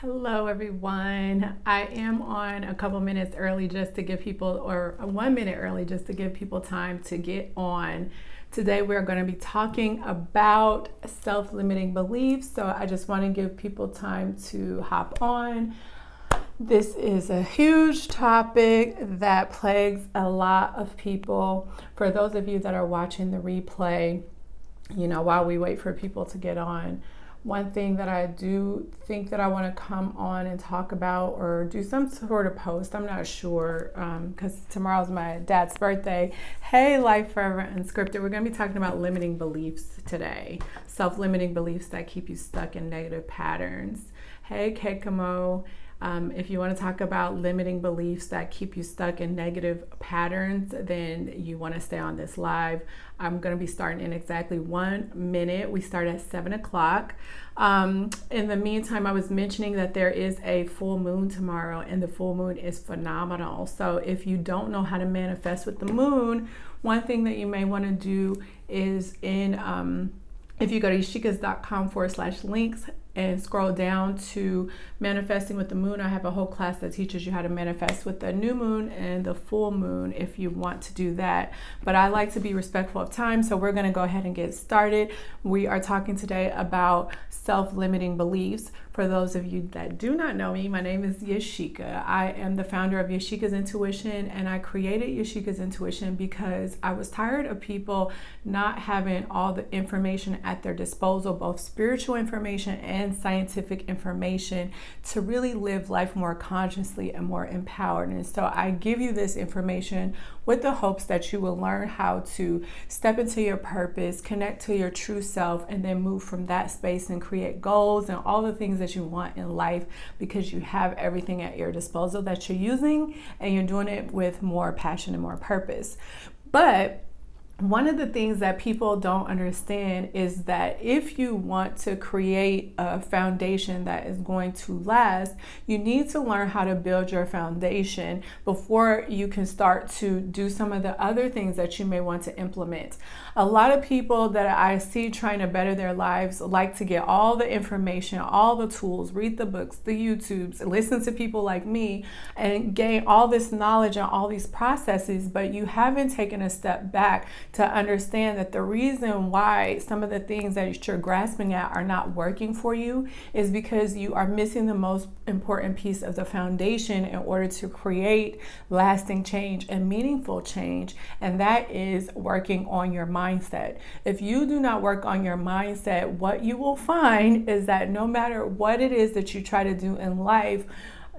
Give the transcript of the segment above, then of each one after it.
Hello, everyone. I am on a couple minutes early just to give people, or one minute early just to give people time to get on. Today, we're going to be talking about self limiting beliefs. So, I just want to give people time to hop on. This is a huge topic that plagues a lot of people. For those of you that are watching the replay, you know, while we wait for people to get on, one thing that I do think that I want to come on and talk about or do some sort of post. I'm not sure because um, tomorrow's my dad's birthday. Hey, Life Forever Unscripted. We're going to be talking about limiting beliefs today, self limiting beliefs that keep you stuck in negative patterns. Hey, Kekamo. Um, if you want to talk about limiting beliefs that keep you stuck in negative patterns, then you want to stay on this live. I'm going to be starting in exactly one minute. We start at 7 o'clock. Um, in the meantime, I was mentioning that there is a full moon tomorrow, and the full moon is phenomenal. So, if you don't know how to manifest with the moon, one thing that you may want to do is in um, if you go to yashikas.com forward slash links and scroll down to manifesting with the moon, I have a whole class that teaches you how to manifest with the new moon and the full moon if you want to do that. But I like to be respectful of time, so we're going to go ahead and get started. We are talking today about self limiting beliefs. For those of you that do not know me, my name is Yashika. I am the founder of Yashika's Intuition, and I created Yashika's Intuition because I was tired of people not having all the information at their disposal, both spiritual information and scientific information, to really live life more consciously and more empowered. And so I give you this information with the hopes that you will learn how to step into your purpose, connect to your true self, and then move from that space and create goals and all the things that you want in life because you have everything at your disposal that you're using and you're doing it with more passion and more purpose. But one of the things that people don't understand is that if you want to create a foundation that is going to last, you need to learn how to build your foundation before you can start to do some of the other things that you may want to implement. A lot of people that I see trying to better their lives like to get all the information, all the tools, read the books, the YouTubes, listen to people like me, and gain all this knowledge and all these processes, but you haven't taken a step back to understand that the reason why some of the things that you're grasping at are not working for you is because you are missing the most important piece of the foundation in order to create lasting change and meaningful change, and that is working on your mindset. If you do not work on your mindset, what you will find is that no matter what it is that you try to do in life,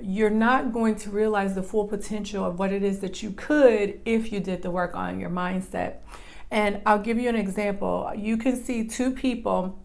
you're not going to realize the full potential of what it is that you could if you did the work on your mindset. And I'll give you an example. You can see two people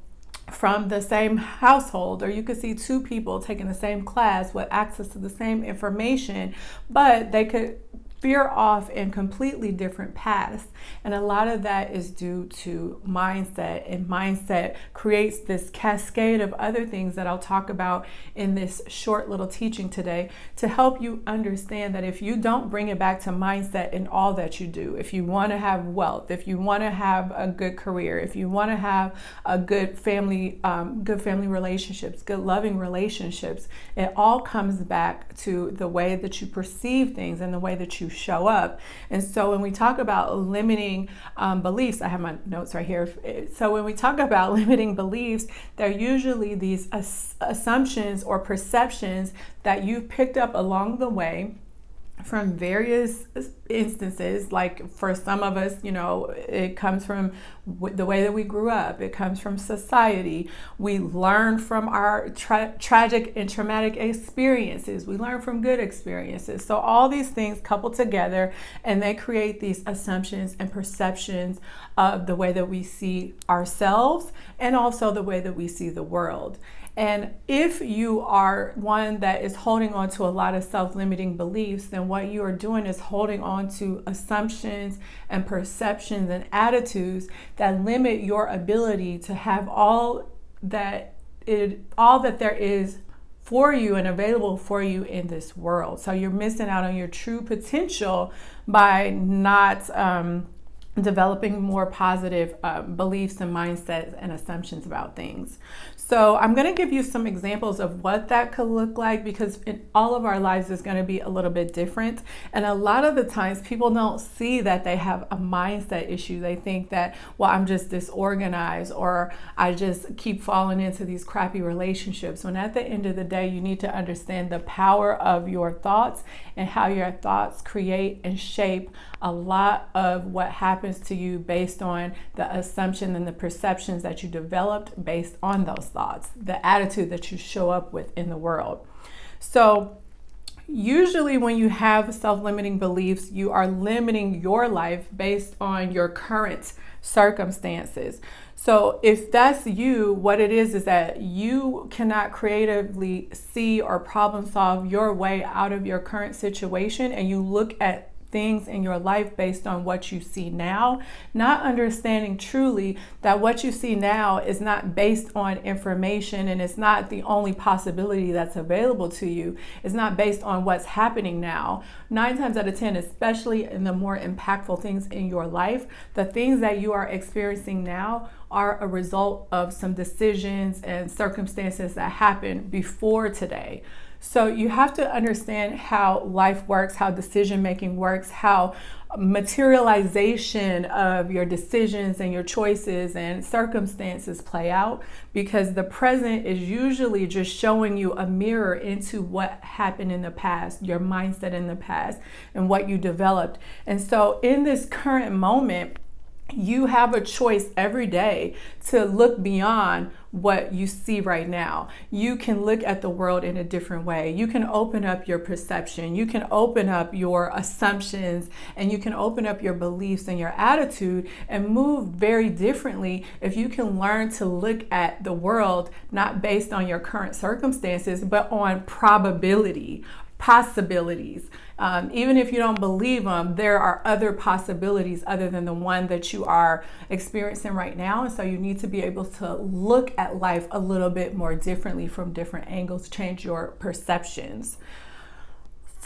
from the same household, or you could see two people taking the same class with access to the same information, but they could veer off in completely different paths. And a lot of that is due to mindset, and mindset creates this cascade of other things that I'll talk about in this short little teaching today to help you understand that if you don't bring it back to mindset in all that you do, if you want to have wealth, if you want to have a good career, if you want to have a good family, um, good family relationships, good loving relationships, it all comes back to the way that you perceive things and the way that you you show up. And so when we talk about limiting um, beliefs, I have my notes right here. So when we talk about limiting beliefs, they're usually these ass- assumptions or perceptions that you've picked up along the way from various instances like for some of us you know it comes from the way that we grew up it comes from society. We learn from our tra- tragic and traumatic experiences. We learn from good experiences. So all these things couple together and they create these assumptions and perceptions of the way that we see ourselves and also the way that we see the world and if you are one that is holding on to a lot of self limiting beliefs, then what you are doing is holding on to assumptions and perceptions and attitudes that limit your ability to have all that it all that there is for you and available for you in this world. So you're missing out on your true potential by not um, developing more positive uh, beliefs and mindsets and assumptions about things. So I'm going to give you some examples of what that could look like because in all of our lives is going to be a little bit different. And a lot of the times people don't see that they have a mindset issue. They think that, well, I'm just disorganized or I just keep falling into these crappy relationships. When at the end of the day, you need to understand the power of your thoughts and how your thoughts create and shape a lot of what happens to you based on the assumption and the perceptions that you developed based on those thoughts, the attitude that you show up with in the world. So, usually when you have self-limiting beliefs you are limiting your life based on your current circumstances so if that's you what it is is that you cannot creatively see or problem solve your way out of your current situation and you look at things in your life based on what you see now, not understanding truly that what you see now is not based on information and it's not the only possibility that's available to you. It's not based on what's happening now. Nine times out of 10, especially in the more impactful things in your life, the things that you are experiencing now are a result of some decisions and circumstances that happened before today. So you have to understand how life works, how decision making works, how materialization of your decisions and your choices and circumstances play out because the present is usually just showing you a mirror into what happened in the past, your mindset in the past, and what you developed. And so in this current moment, you have a choice every day to look beyond what you see right now. You can look at the world in a different way. You can open up your perception. You can open up your assumptions and you can open up your beliefs and your attitude and move very differently if you can learn to look at the world not based on your current circumstances, but on probability, possibilities. Um, even if you don't believe them, there are other possibilities other than the one that you are experiencing right now. And so you need to be able to look at life a little bit more differently from different angles, change your perceptions.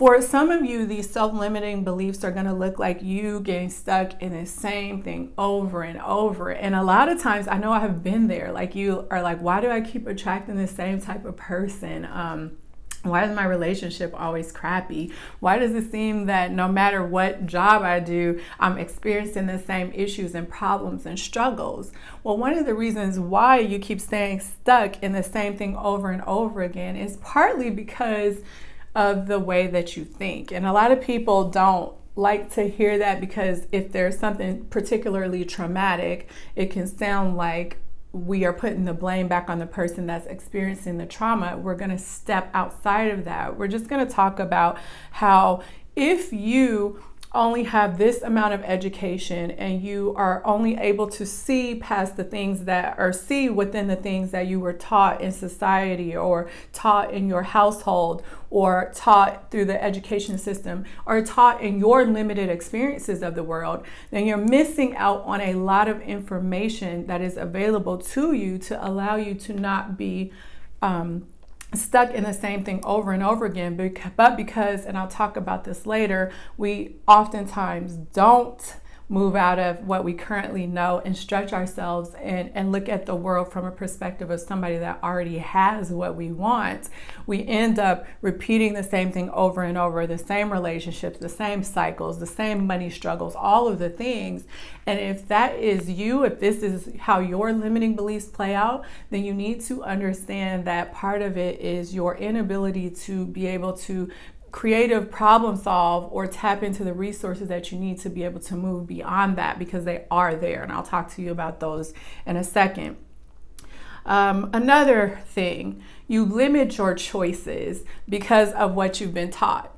For some of you, these self limiting beliefs are going to look like you getting stuck in the same thing over and over. And a lot of times, I know I have been there. Like, you are like, why do I keep attracting the same type of person? Um, why is my relationship always crappy? Why does it seem that no matter what job I do, I'm experiencing the same issues and problems and struggles? Well, one of the reasons why you keep staying stuck in the same thing over and over again is partly because of the way that you think. And a lot of people don't like to hear that because if there's something particularly traumatic, it can sound like we are putting the blame back on the person that's experiencing the trauma, we're going to step outside of that. We're just going to talk about how if you only have this amount of education and you are only able to see past the things that or see within the things that you were taught in society or taught in your household or taught through the education system or taught in your limited experiences of the world, then you're missing out on a lot of information that is available to you to allow you to not be um, stuck in the same thing over and over again but because and I'll talk about this later we oftentimes don't move out of what we currently know and stretch ourselves and, and look at the world from a perspective of somebody that already has what we want, we end up repeating the same thing over and over the same relationships, the same cycles, the same money struggles, all of the things. And if that is you, if this is how your limiting beliefs play out, then you need to understand that part of it is your inability to be able to creative problem solve or tap into the resources that you need to be able to move beyond that because they are there. And I'll talk to you about those in a second. Um, another thing, you limit your choices because of what you've been taught.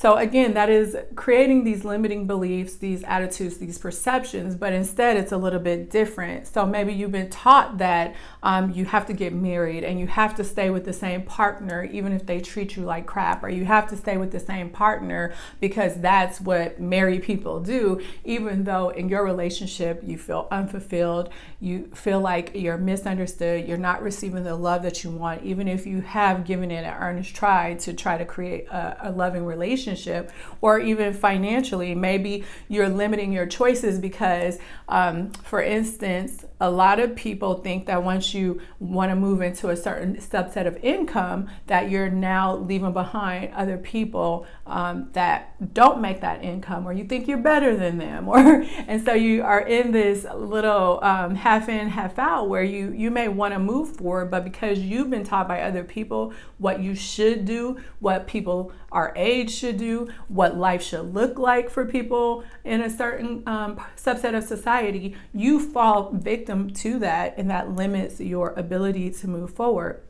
So, again, that is creating these limiting beliefs, these attitudes, these perceptions, but instead it's a little bit different. So, maybe you've been taught that um, you have to get married and you have to stay with the same partner even if they treat you like crap, or you have to stay with the same partner because that's what married people do, even though in your relationship you feel unfulfilled, you feel like you're misunderstood, you're not receiving the love that you want, even if you have given it an earnest try to try to create a, a loving relationship relationship or even financially. Maybe you're limiting your choices because, um, for instance, a lot of people think that once you want to move into a certain subset of income, that you're now leaving behind other people um, that don't make that income, or you think you're better than them, or and so you are in this little um, half in, half out where you you may want to move forward, but because you've been taught by other people what you should do, what people our age should do, what life should look like for people in a certain um, subset of society, you fall victim to that, and that limits your ability to move forward.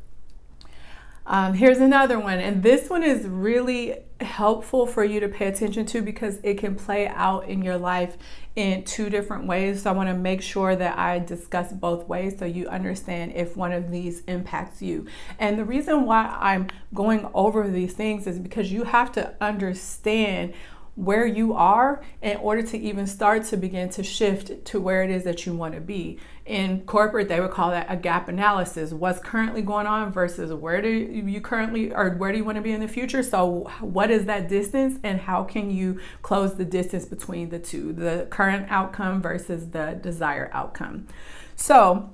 Um, here's another one, and this one is really helpful for you to pay attention to because it can play out in your life in two different ways. So I want to make sure that I discuss both ways so you understand if one of these impacts you. And the reason why I'm going over these things is because you have to understand where you are in order to even start to begin to shift to where it is that you want to be. In corporate, they would call that a gap analysis. What's currently going on versus where do you currently or where do you want to be in the future? So, what is that distance and how can you close the distance between the two, the current outcome versus the desired outcome? So,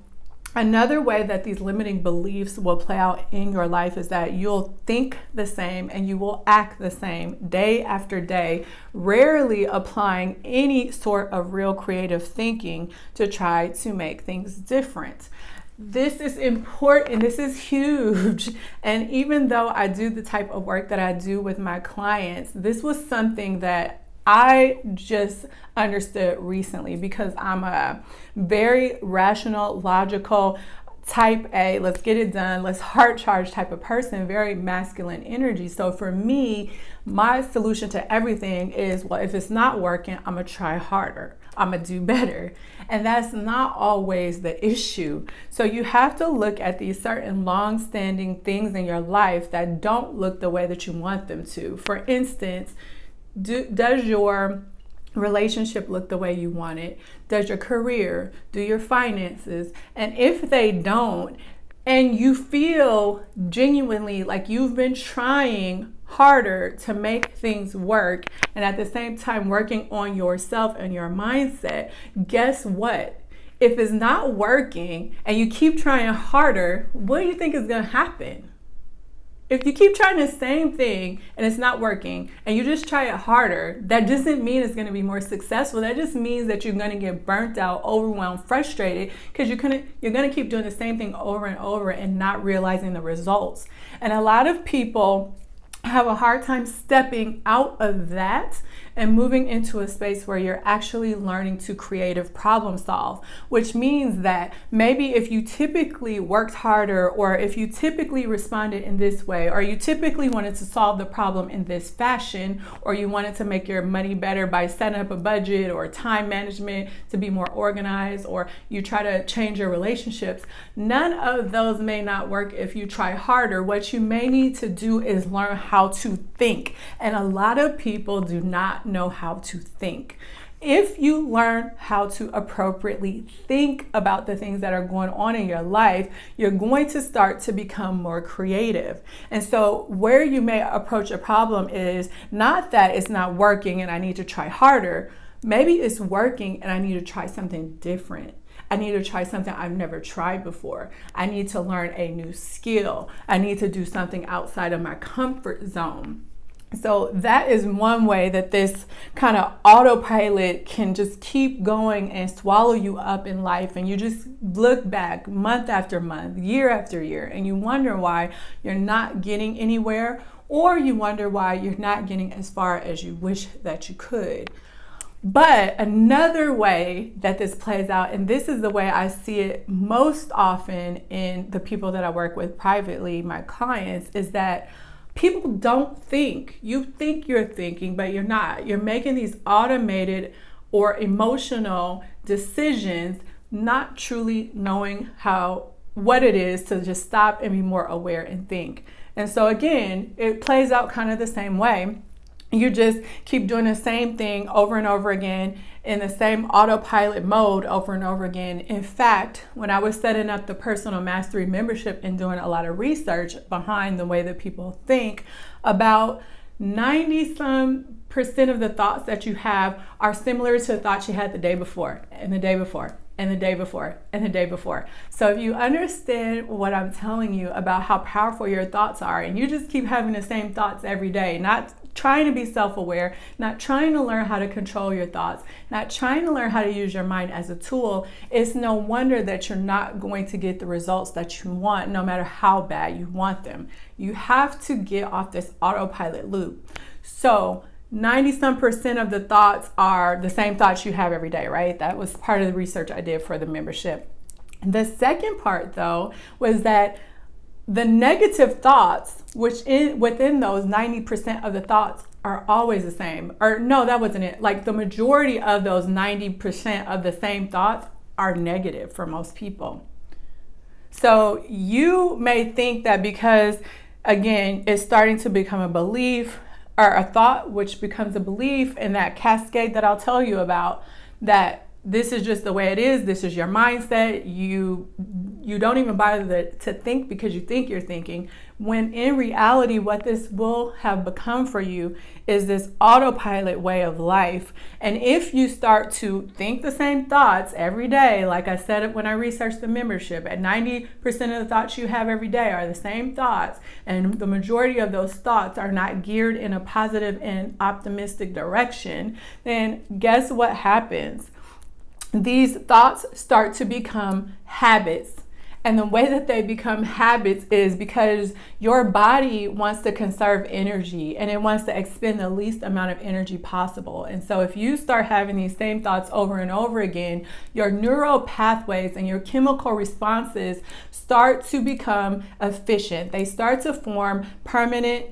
Another way that these limiting beliefs will play out in your life is that you'll think the same and you will act the same day after day, rarely applying any sort of real creative thinking to try to make things different. This is important. This is huge. And even though I do the type of work that I do with my clients, this was something that I just understood recently because I'm a very rational, logical, type A, let's get it done, let's heart charge type of person, very masculine energy. So for me, my solution to everything is well, if it's not working, I'm gonna try harder. I'm gonna do better. And that's not always the issue. So you have to look at these certain long standing things in your life that don't look the way that you want them to. For instance, do, does your relationship look the way you want it? Does your career, do your finances? And if they don't, and you feel genuinely like you've been trying harder to make things work and at the same time working on yourself and your mindset, guess what? If it's not working and you keep trying harder, what do you think is going to happen? If you keep trying the same thing and it's not working and you just try it harder, that doesn't mean it's going to be more successful. That just means that you're going to get burnt out, overwhelmed, frustrated because you're going to you're going to keep doing the same thing over and over and not realizing the results. And a lot of people have a hard time stepping out of that and moving into a space where you're actually learning to creative problem solve, which means that maybe if you typically worked harder or if you typically responded in this way or you typically wanted to solve the problem in this fashion or you wanted to make your money better by setting up a budget or time management to be more organized or you try to change your relationships, none of those may not work if you try harder. What you may need to do is learn how to think. And a lot of people do not know how to think. If you learn how to appropriately think about the things that are going on in your life, you're going to start to become more creative. And so, where you may approach a problem is not that it's not working and I need to try harder. Maybe it's working and I need to try something different. I need to try something I've never tried before. I need to learn a new skill. I need to do something outside of my comfort zone. So that is one way that this kind of autopilot can just keep going and swallow you up in life. And you just look back month after month, year after year, and you wonder why you're not getting anywhere, or you wonder why you're not getting as far as you wish that you could. But another way that this plays out, and this is the way I see it most often in the people that I work with privately, my clients, is that people don't think. You think you're thinking, but you're not. You're making these automated or emotional decisions, not truly knowing how what it is to just stop and be more aware and think. And so again, it plays out kind of the same way you just keep doing the same thing over and over again in the same autopilot mode over and over again. In fact, when I was setting up the personal mastery membership and doing a lot of research behind the way that people think about 90 some percent of the thoughts that you have are similar to the thoughts you had the day before and the day before and the day before and the day before. So if you understand what I'm telling you about how powerful your thoughts are and you just keep having the same thoughts every day, not trying to be self-aware, not trying to learn how to control your thoughts, not trying to learn how to use your mind as a tool, it's no wonder that you're not going to get the results that you want no matter how bad you want them. You have to get off this autopilot loop. So 90 some percent of the thoughts are the same thoughts you have every day, right? That was part of the research I did for the membership. The second part, though, was that the negative thoughts, which in within those 90% of the thoughts are always the same. Or no, that wasn't it. Like the majority of those 90% of the same thoughts are negative for most people. So you may think that because again, it's starting to become a belief, or a thought which becomes a belief and that cascade that I'll tell you about that this is just the way it is this is your mindset you you don't even bother to think because you think you're thinking when in reality what this will have become for you is this autopilot way of life. And if you start to think the same thoughts every day like i said when i researched the membership at 90% of the thoughts you have every day are the same thoughts and the majority of those thoughts are not geared in a positive and optimistic direction then guess what happens these thoughts start to become habits. And the way that they become habits is because your body wants to conserve energy and it wants to expend the least amount of energy possible. And so, if you start having these same thoughts over and over again, your neural pathways and your chemical responses start to become efficient. They start to form permanent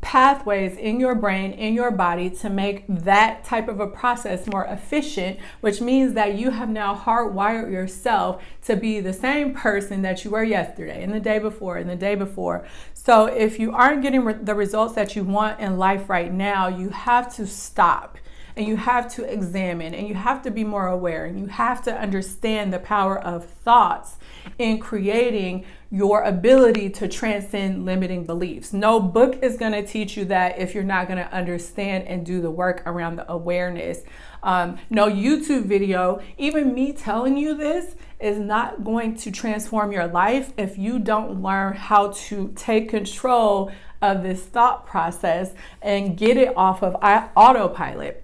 pathways in your brain, in your body to make that type of a process more efficient, which means that you have now hardwired yourself to be the same person that you were yesterday and the day before and the day before. So if you aren't getting re- the results that you want in life right now, you have to stop and you have to examine and you have to be more aware and you have to understand the power of thoughts in creating your ability to transcend limiting beliefs. No book is going to teach you that if you're not going to understand and do the work around the awareness. Um, no YouTube video, even me telling you this, is not going to transform your life if you don't learn how to take control of this thought process and get it off of autopilot.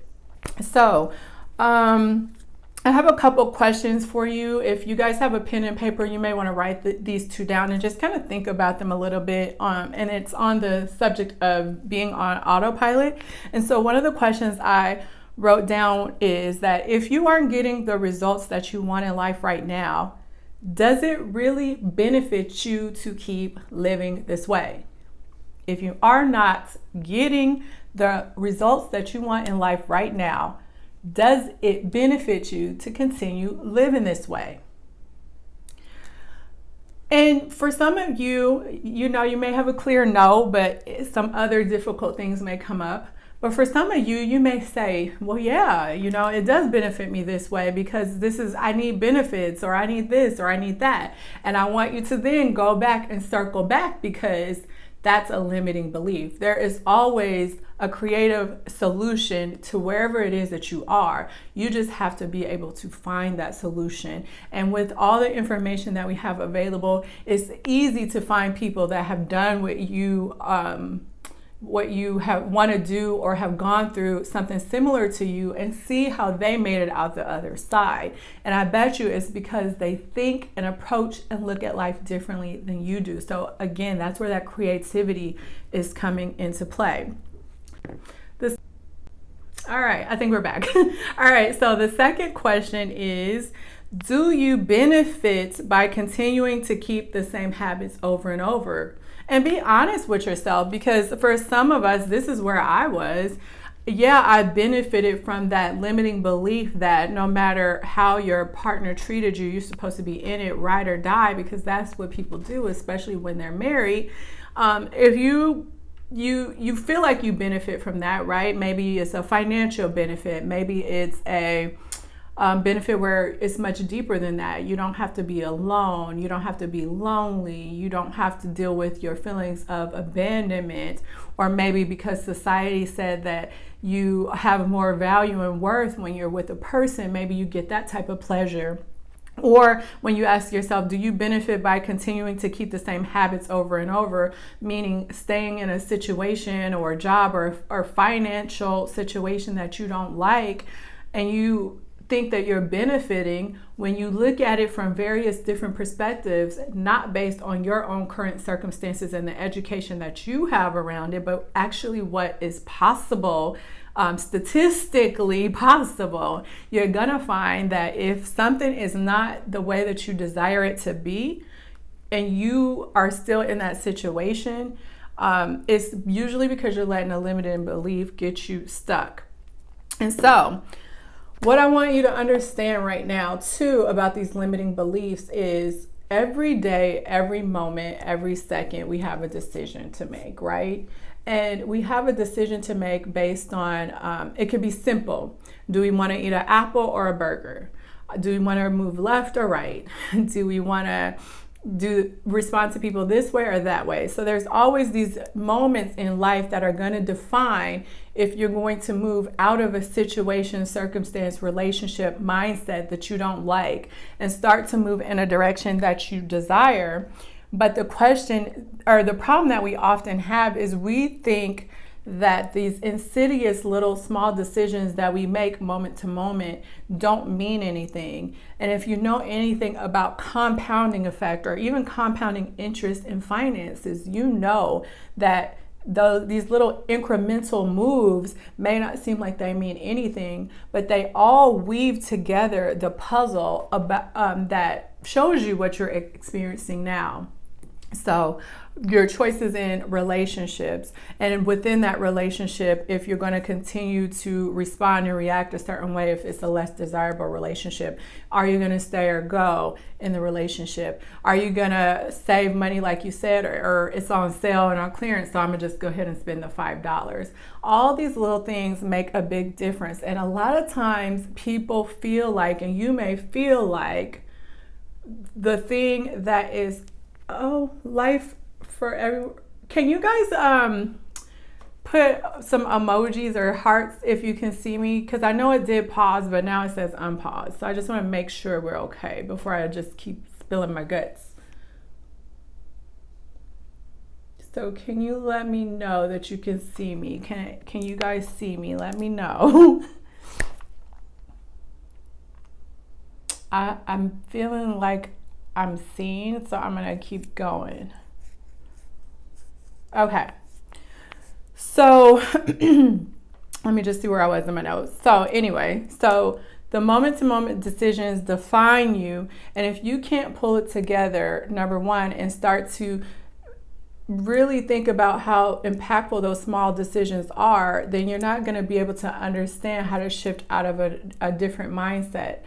So, um, I have a couple questions for you. If you guys have a pen and paper, you may want to write the, these two down and just kind of think about them a little bit. Um, and it's on the subject of being on autopilot. And so, one of the questions I wrote down is that if you aren't getting the results that you want in life right now, does it really benefit you to keep living this way? If you are not getting the results that you want in life right now, does it benefit you to continue living this way? And for some of you, you know, you may have a clear no, but some other difficult things may come up. But for some of you, you may say, well, yeah, you know, it does benefit me this way because this is, I need benefits or I need this or I need that. And I want you to then go back and circle back because that's a limiting belief. There is always a creative solution to wherever it is that you are. You just have to be able to find that solution. And with all the information that we have available, it's easy to find people that have done what you um, what you have want to do or have gone through something similar to you and see how they made it out the other side. And I bet you it's because they think and approach and look at life differently than you do. So again, that's where that creativity is coming into play. This All right, I think we're back. All right, so the second question is do you benefit by continuing to keep the same habits over and over? And be honest with yourself because for some of us, this is where I was. Yeah, I benefited from that limiting belief that no matter how your partner treated you, you're supposed to be in it, ride or die, because that's what people do, especially when they're married. Um, if you you you feel like you benefit from that, right? Maybe it's a financial benefit, maybe it's a um, benefit where it's much deeper than that. You don't have to be alone. You don't have to be lonely. You don't have to deal with your feelings of abandonment, or maybe because society said that you have more value and worth when you're with a person, maybe you get that type of pleasure or when you ask yourself, do you benefit by continuing to keep the same habits over and over, meaning staying in a situation or a job or, or financial situation that you don't like, and you think that you're benefiting when you look at it from various different perspectives, not based on your own current circumstances and the education that you have around it, but actually what is possible um, statistically possible, you're gonna find that if something is not the way that you desire it to be, and you are still in that situation, um, it's usually because you're letting a limiting belief get you stuck. And so, what I want you to understand right now, too, about these limiting beliefs is every day, every moment, every second, we have a decision to make, right? And we have a decision to make based on um, it could be simple. Do we want to eat an apple or a burger? Do we want to move left or right? Do we want to do respond to people this way or that way? So there's always these moments in life that are going to define if you're going to move out of a situation, circumstance, relationship, mindset that you don't like and start to move in a direction that you desire but the question or the problem that we often have is we think that these insidious little small decisions that we make moment to moment don't mean anything. And if you know anything about compounding effect or even compounding interest in finances, you know that the, these little incremental moves may not seem like they mean anything, but they all weave together the puzzle about, um, that shows you what you're experiencing now. So, your choices in relationships, and within that relationship, if you're going to continue to respond and react a certain way, if it's a less desirable relationship, are you going to stay or go in the relationship? Are you going to save money, like you said, or, or it's on sale and on clearance, so I'm going to just go ahead and spend the $5? All these little things make a big difference. And a lot of times, people feel like, and you may feel like, the thing that is oh, life for every. Can you guys um put some emojis or hearts if you can see me? Because I know it did pause, but now it says unpause. So I just want to make sure we're okay before I just keep spilling my guts. So can you let me know that you can see me? Can can you guys see me? Let me know. I, I'm feeling like I'm seeing, so I'm gonna keep going. Okay. So let me just see where I was in my notes. So anyway, so the moment to moment decisions define you. And if you can't pull it together, number one, and start to really think about how impactful those small decisions are, then you're not going to be able to understand how to shift out of a, a different mindset.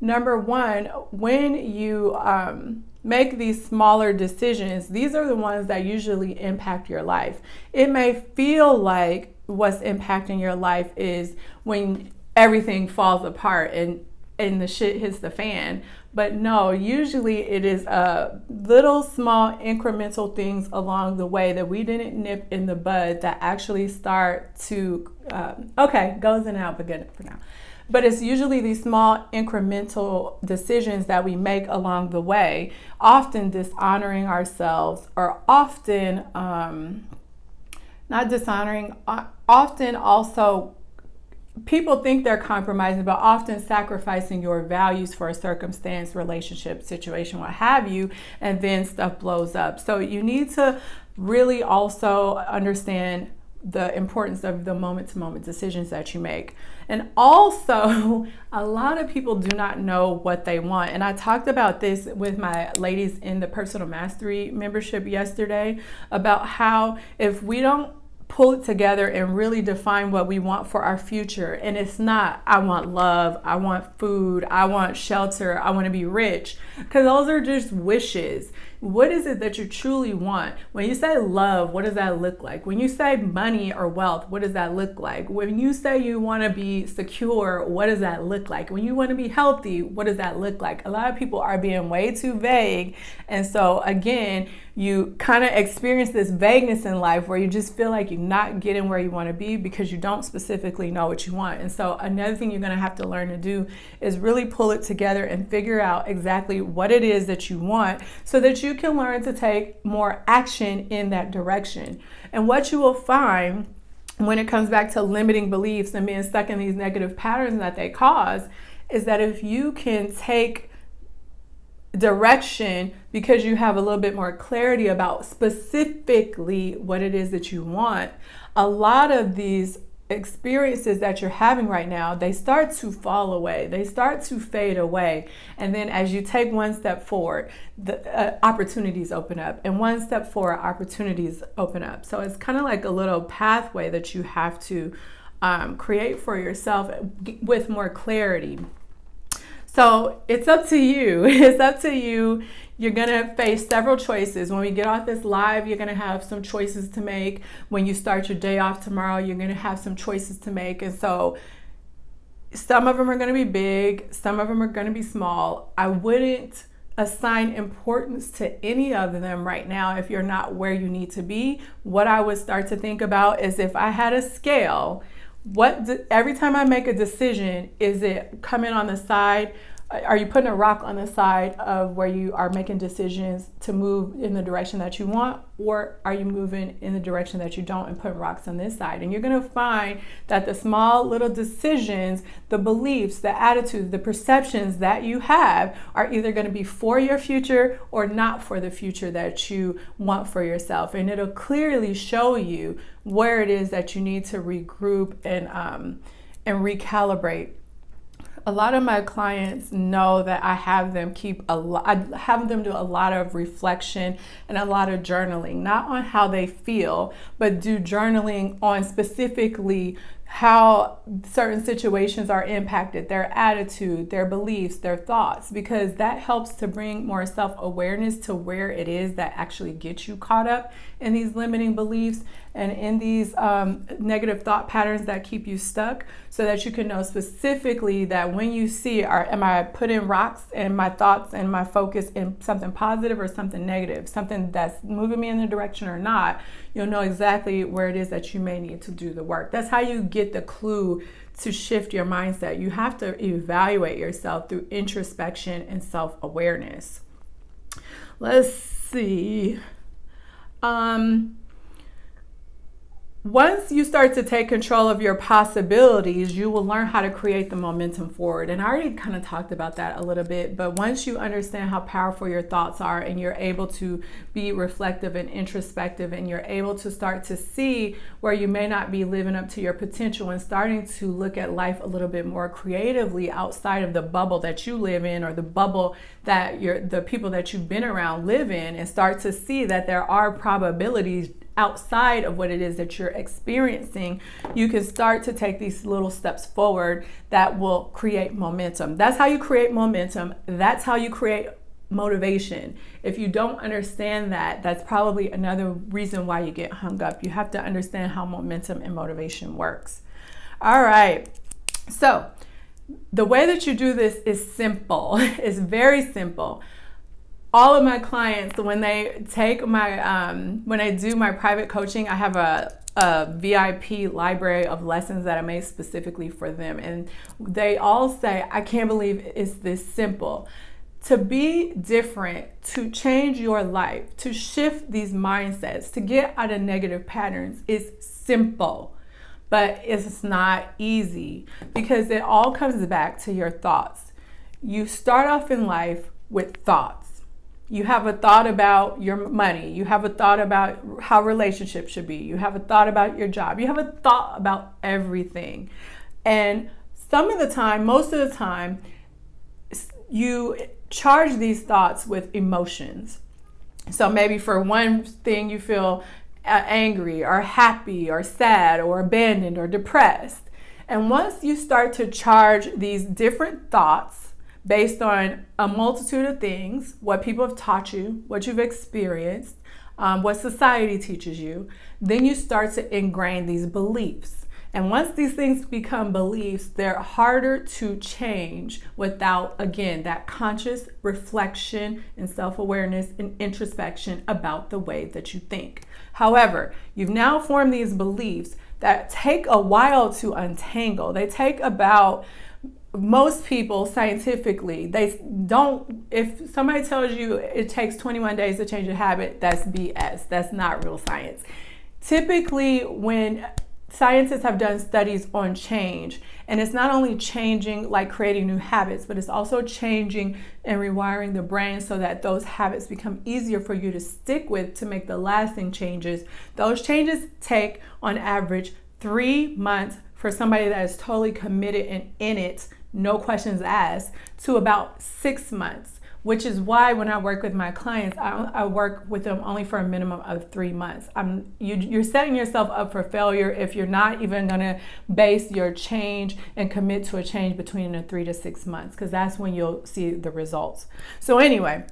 Number one, when you um, make these smaller decisions, these are the ones that usually impact your life. It may feel like what's impacting your life is when everything falls apart and and the shit hits the fan. But no, usually it is uh, little small incremental things along the way that we didn't nip in the bud that actually start to, uh, okay, goes in and out, but good for now. But it's usually these small incremental decisions that we make along the way, often dishonoring ourselves or often um, not dishonoring, often also people think they're compromising, but often sacrificing your values for a circumstance, relationship, situation, what have you, and then stuff blows up. So you need to really also understand the importance of the moment to moment decisions that you make. And also, a lot of people do not know what they want. And I talked about this with my ladies in the personal mastery membership yesterday about how if we don't pull it together and really define what we want for our future. And it's not, I want love, I want food, I want shelter, I want to be rich, because those are just wishes What is it that you truly want? When you say love, what does that look like? When you say money or wealth, what does that look like? When you say you want to be secure, what does that look like? When you want to be healthy, what does that look like? A lot of people are being way too vague. And so, again, you kind of experience this vagueness in life where you just feel like you're not getting where you want to be because you don't specifically know what you want. And so, another thing you're going to have to learn to do is really pull it together and figure out exactly what it is that you want so that you can learn to take more action in that direction. And what you will find when it comes back to limiting beliefs and being stuck in these negative patterns that they cause is that if you can take direction because you have a little bit more clarity about specifically what it is that you want, a lot of these experiences that you're having right now, they start to fall away. They start to fade away. And then as you take one step forward, the uh, opportunities open up. And one step forward, opportunities open up. So it's kind of like a little pathway that you have to um, create for yourself with more clarity. So it's up to you. It's up to you. You're going to face several choices. When we get off this live, you're going to have some choices to make. When you start your day off tomorrow, you're going to have some choices to make. And so some of them are going to be big, some of them are going to be small. I wouldn't assign importance to any of them right now if you're not where you need to be. What I would start to think about is if I had a scale what every time I make a decision, is it coming on the side are you putting a rock on the side of where you are making decisions to move in the direction that you want or are you moving in the direction that you don't and putting rocks on this side? And you're going to find that the small little decisions the beliefs the attitudes the perceptions that you have are either going to be for your future or not for the future that you want for yourself. And it'll clearly show you where it is that you need to regroup and um, and recalibrate a lot of my clients know that I have them keep a lot, I have them do a lot of reflection and a lot of journaling, not on how they feel, but do journaling on specifically how certain situations are impacted, their attitude, their beliefs, their thoughts, because that helps to bring more self awareness to where it is that actually gets you caught up in these limiting beliefs and in these um, negative thought patterns that keep you stuck so that you can know specifically that when you see are am I putting rocks in my thoughts and my focus in something positive or something negative, something that's moving me in the direction or not, you'll know exactly where it is that you may need to do the work. That's how you get the clue to shift your mindset. You have to evaluate yourself through introspection and self-awareness. Let's see. Um, once you start to take control of your possibilities, you will learn how to create the momentum forward. And I already kind of talked about that a little bit, but once you understand how powerful your thoughts are and you're able to be reflective and introspective and you're able to start to see where you may not be living up to your potential and starting to look at life a little bit more creatively outside of the bubble that you live in or the bubble that you're, the people that you've been around live in and start to see that there are probabilities outside of what it is that you're experiencing, you can start to take these little steps forward that will create momentum. That's how you create momentum. That's how you create motivation. If you don't understand that, that's probably another reason why you get hung up. You have to understand how momentum and motivation works. All right. So, the way that you do this is simple. it's very simple all of my clients when they take my um, when I do my private coaching, I have a a VIP library of lessons that I made specifically for them, and they all say, "I can't believe it's this simple." To be different, to change your life, to shift these mindsets, to get out of negative patterns is simple, but it's not easy because it all comes back to your thoughts. You start off in life with thoughts you have a thought about your money. You have a thought about how relationships should be. You have a thought about your job. You have a thought about everything. And some of the time, most of the time, you charge these thoughts with emotions. So maybe for one thing, you feel uh, angry or happy or sad or abandoned or depressed. And once you start to charge these different thoughts based on a multitude of things what people have taught you, what you've experienced, um, what society teaches you. Then you start to ingrain these beliefs. And once these things become beliefs, they're harder to change without, again, that conscious reflection and self awareness and introspection about the way that you think. However, you've now formed these beliefs that take a while to untangle. They take about most people scientifically they don't if somebody tells you it takes 21 days to change a habit that's bs that's not real science. Typically when scientists have done studies on change and it's not only changing like creating new habits but it's also changing and rewiring the brain so that those habits become easier for you to stick with to make the lasting changes. Those changes take on average three months for somebody that is totally committed and in it no questions asked to about six months which is why when I work with my clients, I, I work with them only for a minimum of three months. I'm, you, you're setting yourself up for failure if you're not even going to base your change and commit to a change between the three to six months, because that's when you'll see the results. So, anyway,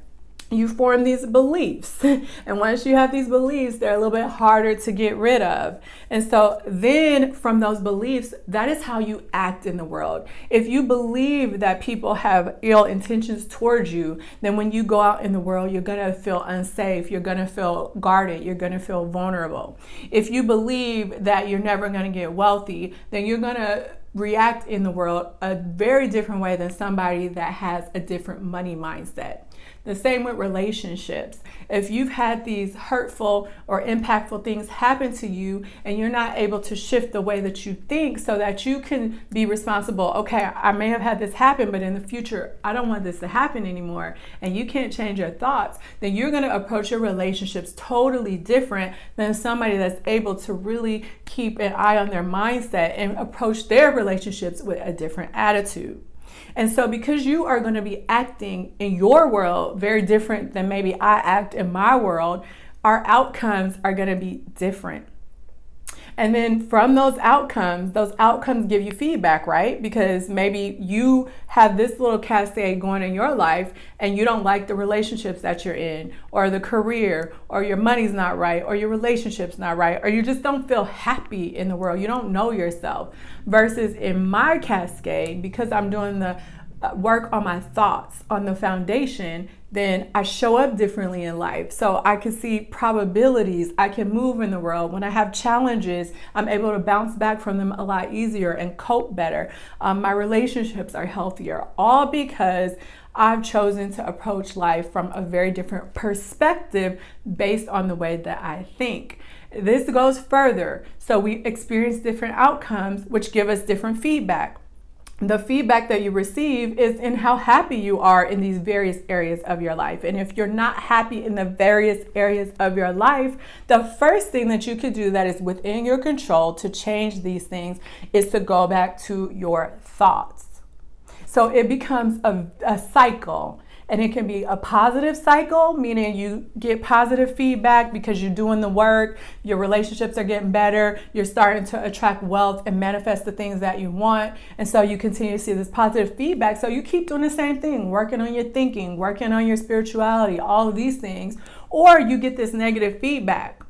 you form these beliefs. and once you have these beliefs, they're a little bit harder to get rid of. And so then from those beliefs, that is how you act in the world. If you believe that people have ill intentions towards you, then when you go out in the world, you're going to feel unsafe, you're going to feel guarded, you're going to feel vulnerable. If you believe that you're never going to get wealthy, then you're going to react in the world a very different way than somebody that has a different money mindset. The same with relationships. If you've had these hurtful or impactful things happen to you and you're not able to shift the way that you think so that you can be responsible, okay, I may have had this happen, but in the future, I don't want this to happen anymore, and you can't change your thoughts, then you're going to approach your relationships totally different than somebody that's able to really keep an eye on their mindset and approach their relationships with a different attitude. And so, because you are going to be acting in your world very different than maybe I act in my world, our outcomes are going to be different. And then from those outcomes, those outcomes give you feedback, right? Because maybe you have this little cascade going in your life and you don't like the relationships that you're in, or the career, or your money's not right, or your relationship's not right, or you just don't feel happy in the world. You don't know yourself. Versus in my cascade, because I'm doing the uh, work on my thoughts on the foundation, then I show up differently in life. So I can see probabilities. I can move in the world. When I have challenges, I'm able to bounce back from them a lot easier and cope better. Um, my relationships are healthier, all because I've chosen to approach life from a very different perspective based on the way that I think. This goes further. So we experience different outcomes, which give us different feedback the feedback that you receive is in how happy you are in these various areas of your life. And if you're not happy in the various areas of your life, the first thing that you could do that is within your control to change these things is to go back to your thoughts. So it becomes a, a cycle and it can be a positive cycle, meaning you get positive feedback because you're doing the work, your relationships are getting better, you're starting to attract wealth and manifest the things that you want. And so you continue to see this positive feedback. So you keep doing the same thing, working on your thinking, working on your spirituality, all of these things. Or you get this negative feedback.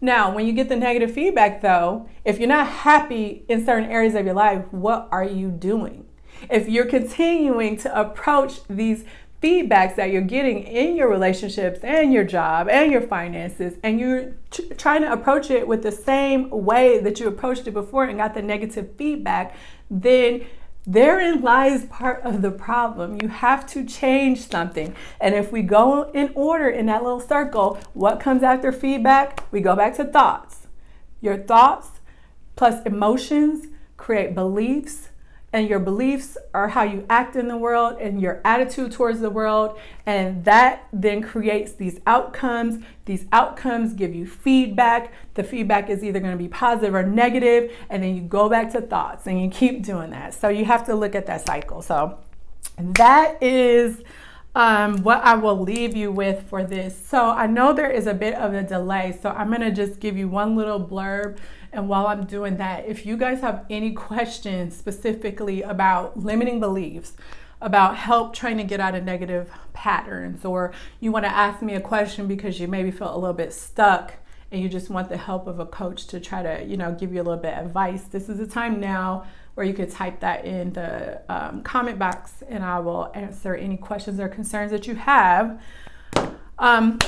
Now, when you get the negative feedback, though, if you're not happy in certain areas of your life, what are you doing? If you're continuing to approach these feedbacks that you're getting in your relationships and your job and your finances, and you're trying to approach it with the same way that you approached it before and got the negative feedback, then therein lies part of the problem. You have to change something. And if we go in order in that little circle, what comes after feedback? We go back to thoughts. Your thoughts plus emotions create beliefs and your beliefs are how you act in the world and your attitude towards the world. And that then creates these outcomes. These outcomes give you feedback. The feedback is either going to be positive or negative, and then you go back to thoughts and you keep doing that. So you have to look at that cycle. So that is um, what I will leave you with for this. So I know there is a bit of a delay, so I'm going to just give you one little blurb and while I'm doing that, if you guys have any questions specifically about limiting beliefs, about help trying to get out of negative patterns, or you want to ask me a question because you maybe feel a little bit stuck and you just want the help of a coach to try to, you know, give you a little bit of advice, this is the time now where you could type that in the um, comment box and I will answer any questions or concerns that you have. Um,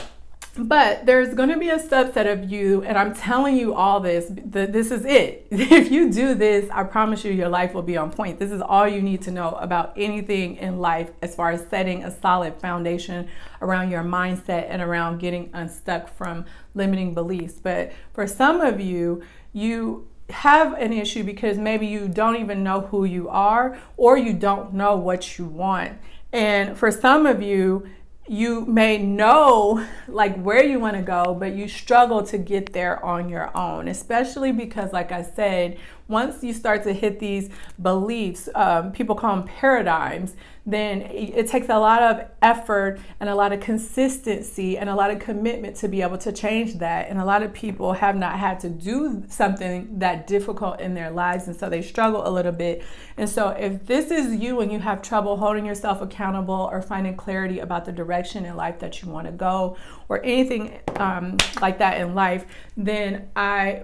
but there's going to be a subset of you, and I'm telling you all this. The, this is it. If you do this, I promise you, your life will be on point. This is all you need to know about anything in life as far as setting a solid foundation around your mindset and around getting unstuck from limiting beliefs. But for some of you, you have an issue because maybe you don't even know who you are or you don't know what you want. And for some of you, you may know like where you want to go, but you struggle to get there on your own, especially because, like I said, once you start to hit these beliefs, um, people call them paradigms, then it takes a lot of effort and a lot of consistency and a lot of commitment to be able to change that. And a lot of people have not had to do something that difficult in their lives, and so they struggle a little bit. And so, if this is you and you have trouble holding yourself accountable or finding clarity about the direction in life that you want to go, or anything um, like that in life, then I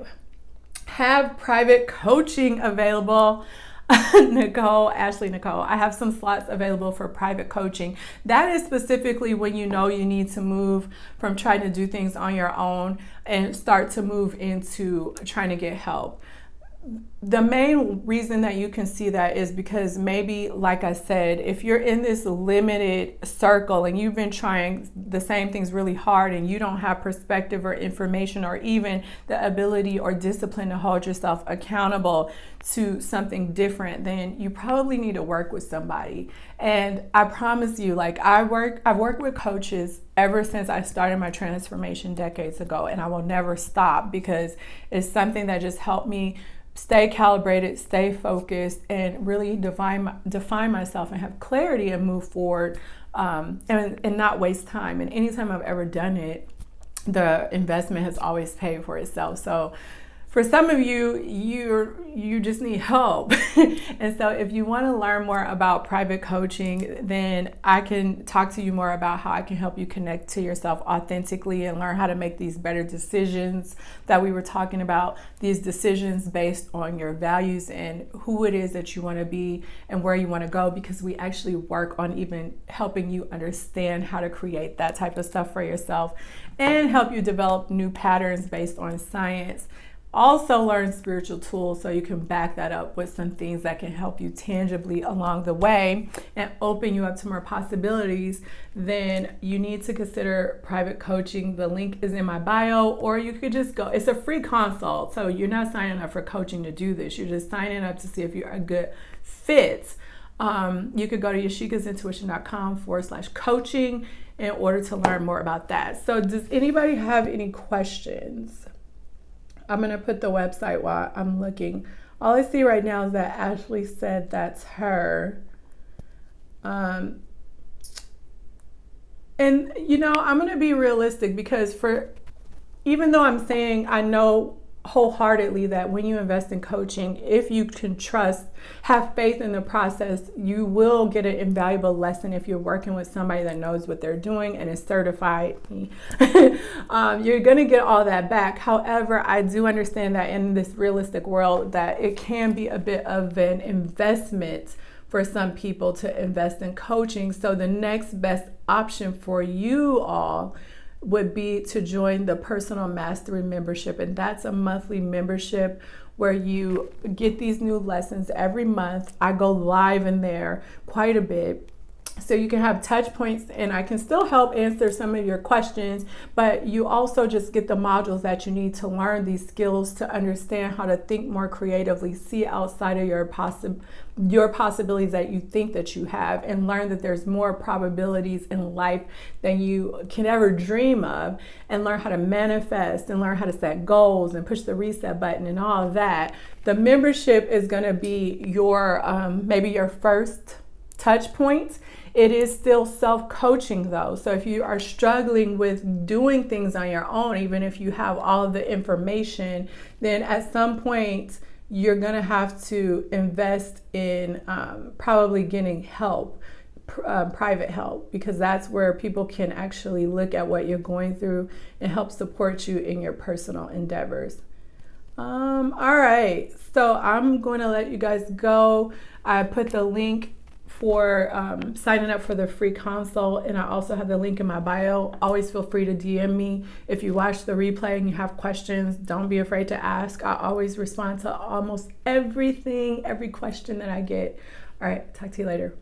have private coaching available. Nicole, Ashley Nicole, I have some slots available for private coaching. That is specifically when you know you need to move from trying to do things on your own and start to move into trying to get help the main reason that you can see that is because maybe, like I said, if you're in this limited circle and you've been trying the same things really hard and you don't have perspective or information or even the ability or discipline to hold yourself accountable to something different, then you probably need to work with somebody. And I promise you, like I work, I've worked with coaches ever since I started my transformation decades ago, and I will never stop because it's something that just helped me stay calibrated, stay focused, and really define define myself and have clarity and move forward, um, and and not waste time. And anytime I've ever done it, the investment has always paid for itself. So for some of you, you you just need help. and so if you want to learn more about private coaching, then I can talk to you more about how I can help you connect to yourself authentically and learn how to make these better decisions that we were talking about, these decisions based on your values and who it is that you want to be and where you want to go because we actually work on even helping you understand how to create that type of stuff for yourself and help you develop new patterns based on science also learn spiritual tools so you can back that up with some things that can help you tangibly along the way and open you up to more possibilities, then you need to consider private coaching. The link is in my bio, or you could just go. It's a free consult, so you're not signing up for coaching to do this. You're just signing up to see if you're a good fit. Um, you could go to yashikasintuition.com forward slash coaching in order to learn more about that. So, does anybody have any questions? I'm going to put the website while I'm looking. All I see right now is that Ashley said that's her. Um, and, you know, I'm going to be realistic because for even though I'm saying I know wholeheartedly that when you invest in coaching, if you can trust, have faith in the process, you will get an invaluable lesson if you're working with somebody that knows what they're doing and is certified. um, you're going to get all that back. However, I do understand that in this realistic world that it can be a bit of an investment for some people to invest in coaching. So the next best option for you all would be to join the personal mastery membership. And that's a monthly membership where you get these new lessons every month. I go live in there quite a bit so you can have touch points and I can still help answer some of your questions, but you also just get the modules that you need to learn these skills to understand how to think more creatively, see outside of your possi- your possibilities that you think that you have and learn that there's more probabilities in life than you can ever dream of and learn how to manifest and learn how to set goals and push the reset button and all that. The membership is going to be your um, maybe your first touch point it is still self coaching though. So if you are struggling with doing things on your own, even if you have all the information, then at some point you're going to have to invest in um, probably getting help um, private help because that's where people can actually look at what you're going through and help support you in your personal endeavors. Um, all right, so I'm going to let you guys go. I put the link for um, signing up for the free consult, and I also have the link in my bio. Always feel free to DM me if you watch the replay and you have questions. Don't be afraid to ask. I always respond to almost everything, every question that I get. All right, talk to you later.